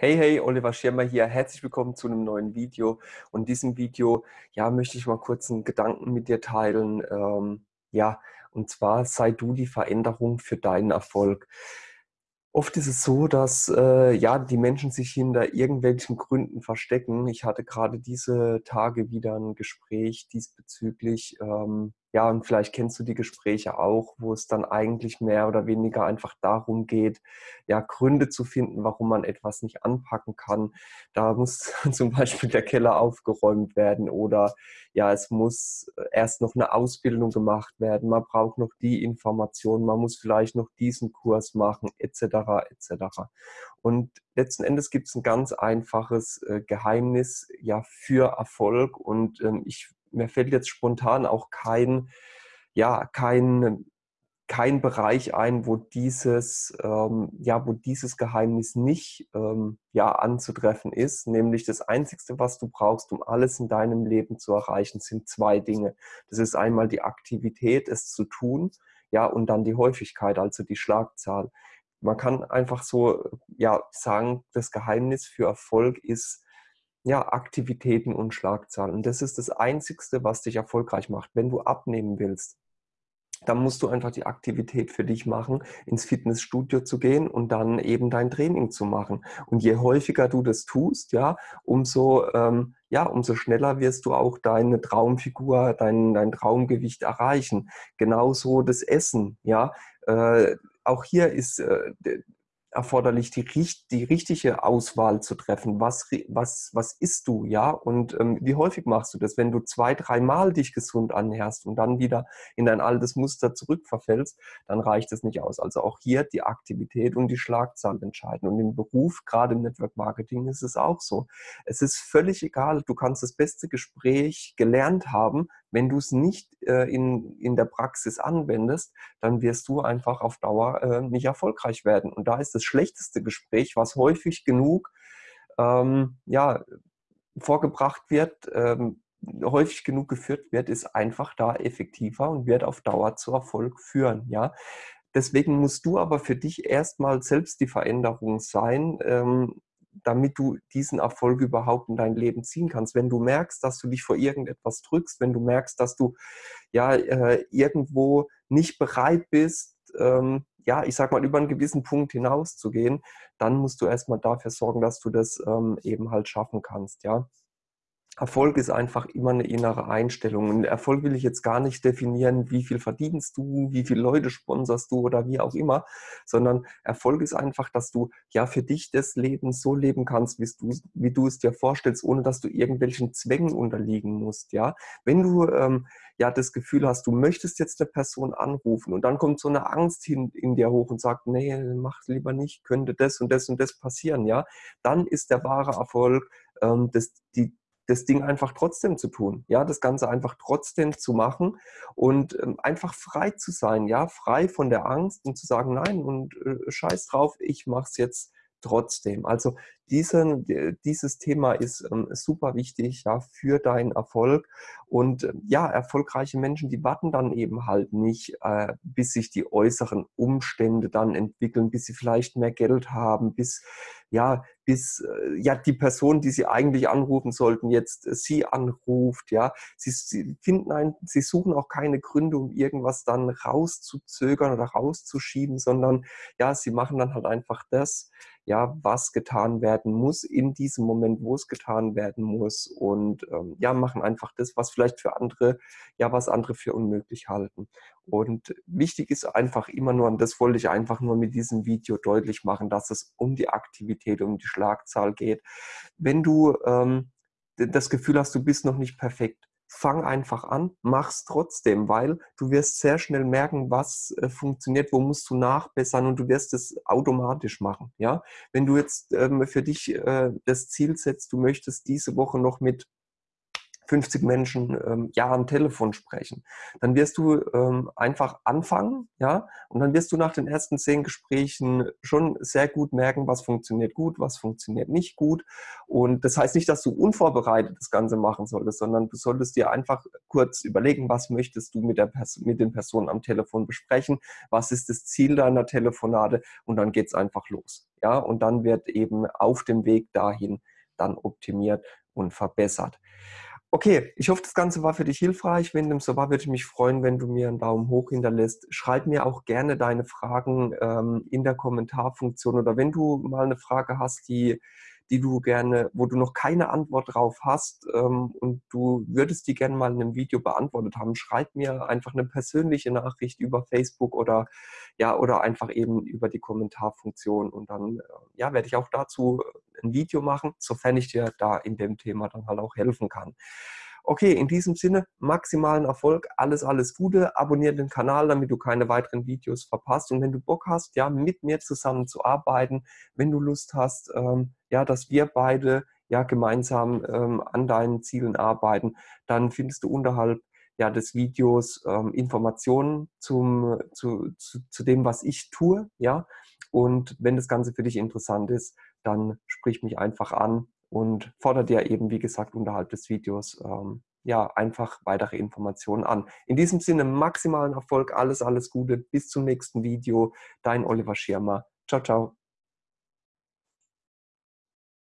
Hey, hey, Oliver Schirmer hier. Herzlich willkommen zu einem neuen Video. Und in diesem Video, ja, möchte ich mal kurz einen Gedanken mit dir teilen. Ähm, ja, und zwar sei du die Veränderung für deinen Erfolg. Oft ist es so, dass äh, ja, die Menschen sich hinter irgendwelchen Gründen verstecken. Ich hatte gerade diese Tage wieder ein Gespräch diesbezüglich. Ähm, ja, und vielleicht kennst du die Gespräche auch, wo es dann eigentlich mehr oder weniger einfach darum geht, ja, Gründe zu finden, warum man etwas nicht anpacken kann. Da muss zum Beispiel der Keller aufgeräumt werden oder ja, es muss erst noch eine Ausbildung gemacht werden. Man braucht noch die Information, man muss vielleicht noch diesen Kurs machen, etc. etc. Und letzten Endes gibt es ein ganz einfaches äh, Geheimnis ja für Erfolg und ähm, ich mir fällt jetzt spontan auch kein, ja, kein, kein Bereich ein, wo dieses, ähm, ja, wo dieses Geheimnis nicht ähm, ja, anzutreffen ist. Nämlich das Einzige, was du brauchst, um alles in deinem Leben zu erreichen, sind zwei Dinge. Das ist einmal die Aktivität, es zu tun, ja, und dann die Häufigkeit, also die Schlagzahl. Man kann einfach so ja, sagen, das Geheimnis für Erfolg ist, ja, Aktivitäten und Schlagzahlen. Und das ist das Einzigste, was dich erfolgreich macht. Wenn du abnehmen willst, dann musst du einfach die Aktivität für dich machen, ins Fitnessstudio zu gehen und dann eben dein Training zu machen. Und je häufiger du das tust, ja, umso, ähm, ja, umso schneller wirst du auch deine Traumfigur, dein, dein Traumgewicht erreichen. Genauso das Essen, ja. Äh, auch hier ist äh, erforderlich, die, die richtige Auswahl zu treffen. Was, was, was isst du, ja? Und ähm, wie häufig machst du das? Wenn du zwei, dreimal dich gesund annäherst und dann wieder in dein altes Muster zurückverfällst, dann reicht es nicht aus. Also auch hier die Aktivität und die Schlagzahl entscheiden. Und im Beruf, gerade im Network Marketing, ist es auch so. Es ist völlig egal, du kannst das beste Gespräch gelernt haben, wenn du es nicht äh, in, in der Praxis anwendest, dann wirst du einfach auf Dauer äh, nicht erfolgreich werden. Und da ist das schlechteste Gespräch, was häufig genug ähm, ja, vorgebracht wird, ähm, häufig genug geführt wird, ist einfach da effektiver und wird auf Dauer zu Erfolg führen. Ja? Deswegen musst du aber für dich erstmal selbst die Veränderung sein, ähm, damit du diesen Erfolg überhaupt in dein Leben ziehen kannst. Wenn du merkst, dass du dich vor irgendetwas drückst, wenn du merkst, dass du ja äh, irgendwo nicht bereit bist, ähm, ja, ich sag mal, über einen gewissen Punkt hinauszugehen, dann musst du erstmal dafür sorgen, dass du das ähm, eben halt schaffen kannst, ja. Erfolg ist einfach immer eine innere Einstellung. Und Erfolg will ich jetzt gar nicht definieren, wie viel verdienst du, wie viele Leute sponserst du oder wie auch immer, sondern Erfolg ist einfach, dass du ja für dich das Leben so leben kannst, wie du, wie du es dir vorstellst, ohne dass du irgendwelchen Zwängen unterliegen musst. Ja, wenn du ähm, ja das Gefühl hast, du möchtest jetzt eine Person anrufen und dann kommt so eine Angst hin, in dir hoch und sagt, nee, mach lieber nicht, könnte das und das und das passieren, ja, dann ist der wahre Erfolg, ähm, das, die, das Ding einfach trotzdem zu tun, ja, das Ganze einfach trotzdem zu machen und ähm, einfach frei zu sein, ja, frei von der Angst und zu sagen, nein und äh, scheiß drauf, ich mach's jetzt trotzdem. Also diese, dieses Thema ist ähm, super wichtig ja, für deinen Erfolg. Und äh, ja, erfolgreiche Menschen, die warten dann eben halt nicht, äh, bis sich die äußeren Umstände dann entwickeln, bis sie vielleicht mehr Geld haben, bis ja, bis äh, ja die Person, die sie eigentlich anrufen sollten, jetzt äh, sie anruft. Ja, sie, sie finden ein, sie suchen auch keine Gründe, um irgendwas dann rauszuzögern oder rauszuschieben, sondern ja, sie machen dann halt einfach das, ja, was getan werden muss in diesem Moment, wo es getan werden muss und ähm, ja, machen einfach das, was vielleicht für andere, ja, was andere für unmöglich halten. Und wichtig ist einfach immer nur, und das wollte ich einfach nur mit diesem Video deutlich machen, dass es um die Aktivität, um die Schlagzahl geht. Wenn du ähm, das Gefühl hast, du bist noch nicht perfekt, fang einfach an, mach's trotzdem, weil du wirst sehr schnell merken, was äh, funktioniert, wo musst du nachbessern und du wirst es automatisch machen. Ja, wenn du jetzt ähm, für dich äh, das Ziel setzt, du möchtest diese Woche noch mit 50 Menschen ähm, ja am Telefon sprechen. Dann wirst du ähm, einfach anfangen, ja, und dann wirst du nach den ersten zehn Gesprächen schon sehr gut merken, was funktioniert gut, was funktioniert nicht gut. Und das heißt nicht, dass du unvorbereitet das Ganze machen solltest, sondern du solltest dir einfach kurz überlegen, was möchtest du mit, der Pers mit den Personen am Telefon besprechen, was ist das Ziel deiner Telefonate und dann geht es einfach los. Ja, und dann wird eben auf dem Weg dahin dann optimiert und verbessert. Okay, ich hoffe, das Ganze war für dich hilfreich. Wenn dem so war, würde ich mich freuen, wenn du mir einen Daumen hoch hinterlässt. Schreib mir auch gerne deine Fragen ähm, in der Kommentarfunktion oder wenn du mal eine Frage hast, die die du gerne, wo du noch keine Antwort drauf hast ähm, und du würdest die gerne mal in einem Video beantwortet haben, schreib mir einfach eine persönliche Nachricht über Facebook oder ja oder einfach eben über die Kommentarfunktion und dann äh, ja werde ich auch dazu ein Video machen, sofern ich dir da in dem Thema dann halt auch helfen kann. Okay, in diesem Sinne, maximalen Erfolg, alles, alles Gute. Abonniere den Kanal, damit du keine weiteren Videos verpasst. Und wenn du Bock hast, ja, mit mir zusammen zu arbeiten, wenn du Lust hast, ähm, ja, dass wir beide ja gemeinsam ähm, an deinen Zielen arbeiten, dann findest du unterhalb ja, des Videos ähm, Informationen zum, zu, zu, zu dem, was ich tue. Ja? Und wenn das Ganze für dich interessant ist, dann sprich mich einfach an und fordert dir eben, wie gesagt, unterhalb des Videos ähm, ja einfach weitere Informationen an. In diesem Sinne maximalen Erfolg, alles, alles Gute, bis zum nächsten Video. Dein Oliver Schirmer. Ciao, ciao.